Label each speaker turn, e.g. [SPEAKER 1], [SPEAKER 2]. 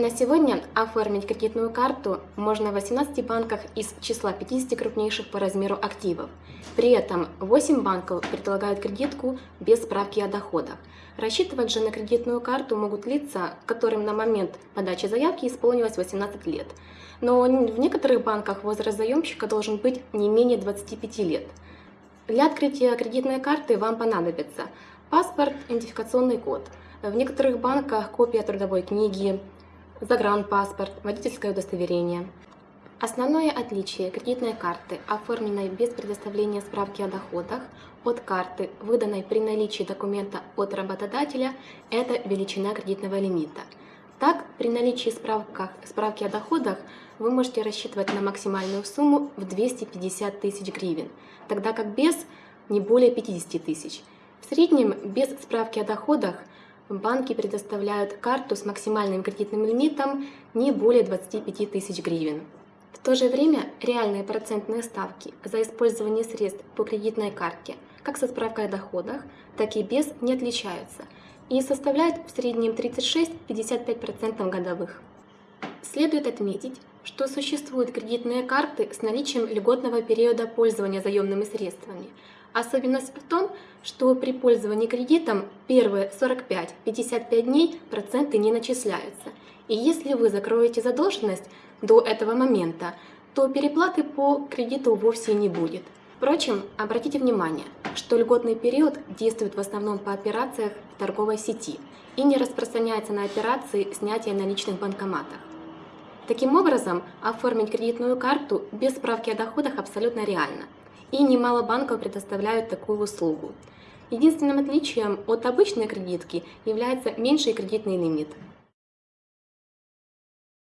[SPEAKER 1] На сегодня оформить кредитную карту можно в 18 банках из числа 50 крупнейших по размеру активов. При этом 8 банков предлагают кредитку без справки о доходах. Рассчитывать же на кредитную карту могут лица, которым на момент подачи заявки исполнилось 18 лет. Но в некоторых банках возраст заемщика должен быть не менее 25 лет. Для открытия кредитной карты вам понадобится паспорт, идентификационный код. В некоторых банках копия трудовой книги, загранпаспорт, водительское удостоверение. Основное отличие кредитной карты, оформленной без предоставления справки о доходах, от карты, выданной при наличии документа от работодателя, это величина кредитного лимита. Так, при наличии справках, справки о доходах вы можете рассчитывать на максимальную сумму в 250 тысяч гривен, тогда как без не более 50 тысяч. В среднем без справки о доходах банки предоставляют карту с максимальным кредитным лимитом не более 25 тысяч гривен. В то же время реальные процентные ставки за использование средств по кредитной карте как со справкой о доходах, так и без не отличаются и составляют в среднем 36-55% годовых. Следует отметить, что существуют кредитные карты с наличием льготного периода пользования заемными средствами. Особенность в том, что при пользовании кредитом первые 45-55 дней проценты не начисляются. И если вы закроете задолженность до этого момента, то переплаты по кредиту вовсе не будет. Впрочем, обратите внимание, что льготный период действует в основном по операциях в торговой сети и не распространяется на операции снятия наличных в банкоматах. Таким образом, оформить кредитную карту без справки о доходах абсолютно реально, и немало банков предоставляют такую услугу. Единственным отличием от обычной кредитки является меньший кредитный лимит –